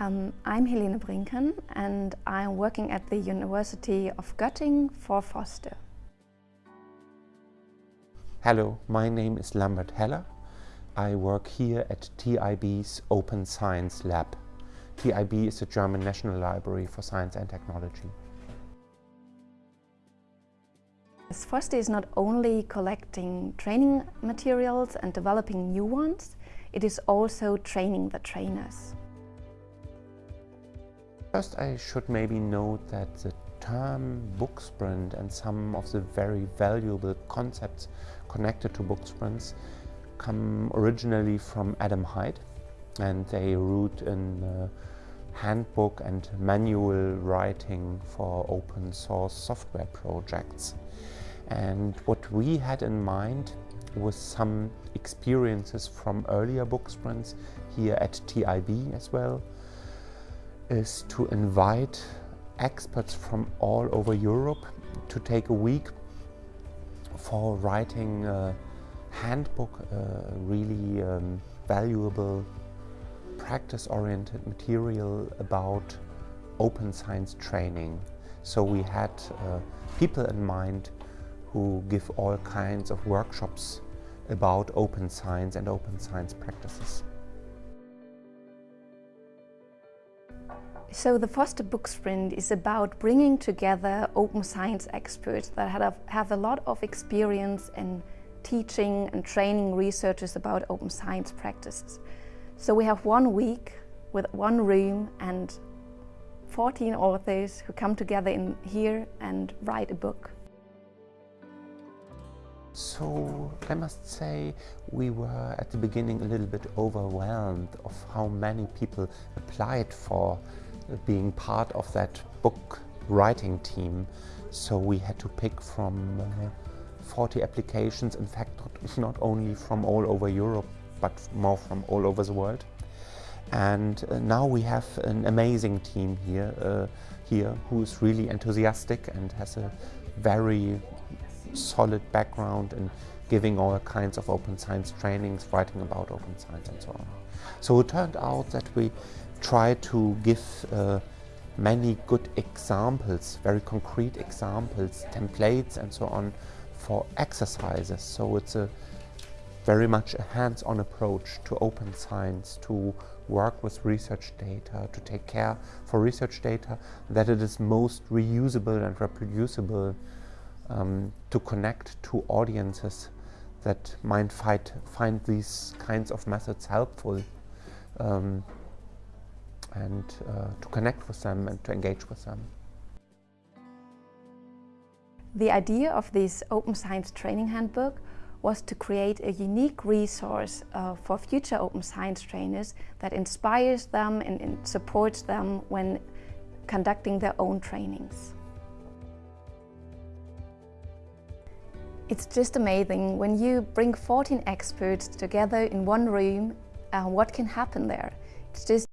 Um, I'm Helene Brinken and I'm working at the University of Göttingen for FOSTER. Hello, my name is Lambert Heller. I work here at TIB's Open Science Lab. TIB is the German National Library for Science and Technology. FOSTER is not only collecting training materials and developing new ones, it is also training the trainers. First I should maybe note that the term book sprint and some of the very valuable concepts connected to book sprints come originally from Adam Hyde and they root in handbook and manual writing for open source software projects. And what we had in mind was some experiences from earlier book sprints here at TIB as well, is to invite experts from all over Europe to take a week for writing a handbook, a really um, valuable practice-oriented material about open science training. So we had uh, people in mind who give all kinds of workshops about open science and open science practices. So the FOSTER Book Sprint is about bringing together open science experts that have, have a lot of experience in teaching and training researchers about open science practices. So we have one week with one room and 14 authors who come together in here and write a book. So I must say we were at the beginning a little bit overwhelmed of how many people applied for being part of that book writing team. So we had to pick from uh, 40 applications, in fact not, only from all over Europe, but more from all over the world. And uh, now we have an amazing team here, uh, here who's really enthusiastic and has a very solid background in giving all kinds of open science trainings, writing about open science and so on. So it turned out that we try to give uh, many good examples, very concrete examples, templates and so on for exercises. So it's a very much a hands-on approach to open science, to work with research data, to take care for research data that it is most reusable and reproducible um, to connect to audiences that might find, find these kinds of methods helpful. Um, and uh, to connect with them and to engage with them. The idea of this Open Science Training Handbook was to create a unique resource uh, for future open science trainers that inspires them and, and supports them when conducting their own trainings. It's just amazing when you bring 14 experts together in one room, uh, what can happen there. It's just